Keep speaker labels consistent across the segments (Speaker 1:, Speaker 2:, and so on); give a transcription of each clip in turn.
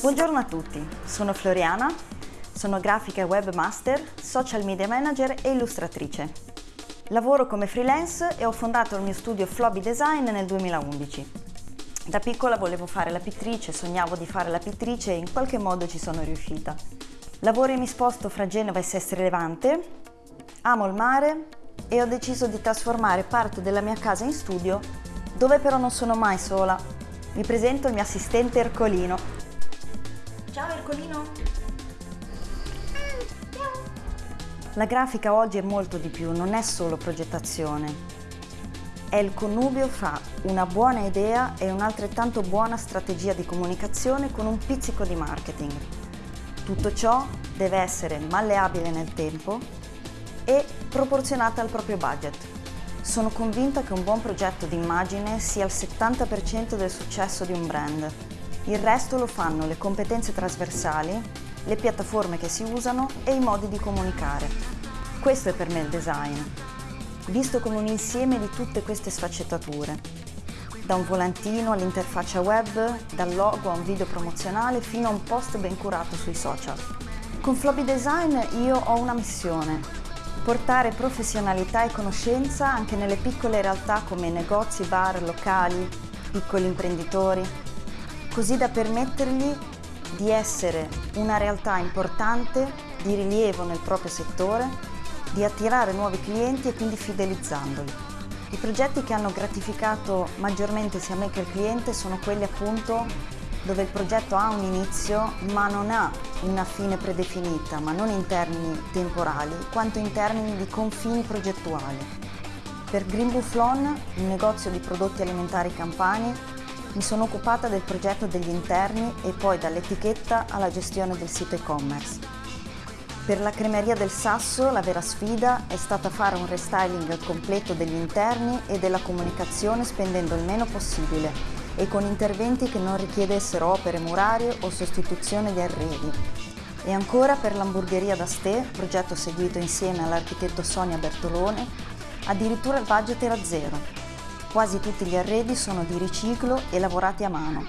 Speaker 1: Buongiorno a tutti, sono Floriana, sono grafica e webmaster, social media manager e illustratrice. Lavoro come freelance e ho fondato il mio studio Flobby Design nel 2011. Da piccola volevo fare la pittrice, sognavo di fare la pittrice e in qualche modo ci sono riuscita. Lavoro e mi sposto fra Genova e Sestri Levante, amo il mare e ho deciso di trasformare parte della mia casa in studio, dove però non sono mai sola. Vi presento il mio assistente Ercolino. Ciao Ercolino! La grafica oggi è molto di più, non è solo progettazione. È il connubio fra una buona idea e un'altrettanto buona strategia di comunicazione con un pizzico di marketing. Tutto ciò deve essere malleabile nel tempo e proporzionata al proprio budget. Sono convinta che un buon progetto di immagine sia il 70% del successo di un brand. Il resto lo fanno le competenze trasversali, le piattaforme che si usano e i modi di comunicare. Questo è per me il design, visto come un insieme di tutte queste sfaccettature. Da un volantino all'interfaccia web, dal logo a un video promozionale fino a un post ben curato sui social. Con Floppy Design io ho una missione, portare professionalità e conoscenza anche nelle piccole realtà come negozi, bar, locali, piccoli imprenditori, così da permettergli di essere una realtà importante, di rilievo nel proprio settore, di attirare nuovi clienti e quindi fidelizzandoli. I progetti che hanno gratificato maggiormente sia me che il cliente sono quelli appunto dove il progetto ha un inizio ma non ha una fine predefinita, ma non in termini temporali, quanto in termini di confini progettuali. Per Green Bufflon, un negozio di prodotti alimentari campani, mi sono occupata del progetto degli interni e poi dall'etichetta alla gestione del sito e-commerce. Per la cremeria del Sasso la vera sfida è stata fare un restyling completo degli interni e della comunicazione spendendo il meno possibile e con interventi che non richiedessero opere murarie o sostituzione di arredi. E ancora per l'hamburgeria d'Astè, progetto seguito insieme all'architetto Sonia Bertolone, addirittura il budget era zero, Quasi tutti gli arredi sono di riciclo e lavorati a mano.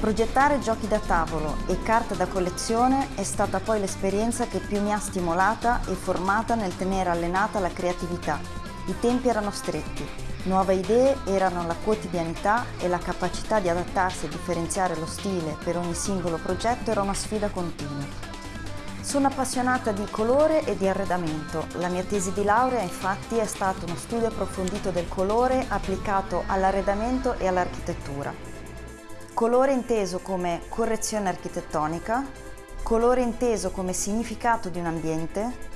Speaker 1: Progettare giochi da tavolo e carte da collezione è stata poi l'esperienza che più mi ha stimolata e formata nel tenere allenata la creatività. I tempi erano stretti, nuove idee erano la quotidianità e la capacità di adattarsi e differenziare lo stile per ogni singolo progetto era una sfida continua. Sono appassionata di colore e di arredamento. La mia tesi di laurea infatti è stato uno studio approfondito del colore applicato all'arredamento e all'architettura. Colore inteso come correzione architettonica, colore inteso come significato di un ambiente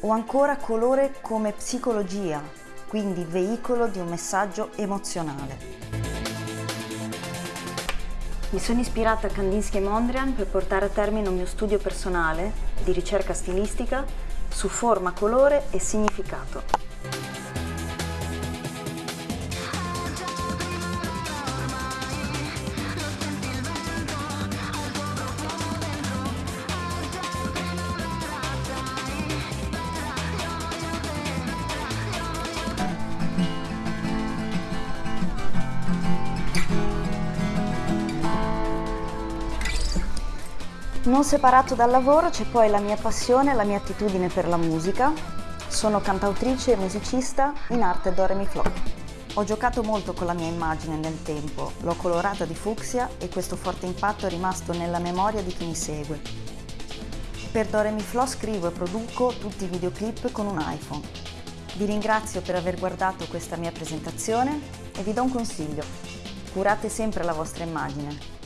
Speaker 1: o ancora colore come psicologia, quindi veicolo di un messaggio emozionale. Mi sono ispirata a Kandinsky e Mondrian per portare a termine un mio studio personale di ricerca stilistica su forma, colore e significato. Non separato dal lavoro c'è poi la mia passione e la mia attitudine per la musica. Sono cantautrice e musicista in arte Do Re Mi Flo. Ho giocato molto con la mia immagine nel tempo, l'ho colorata di fucsia e questo forte impatto è rimasto nella memoria di chi mi segue. Per Do Re Mi Flo scrivo e produco tutti i videoclip con un iPhone. Vi ringrazio per aver guardato questa mia presentazione e vi do un consiglio. Curate sempre la vostra immagine,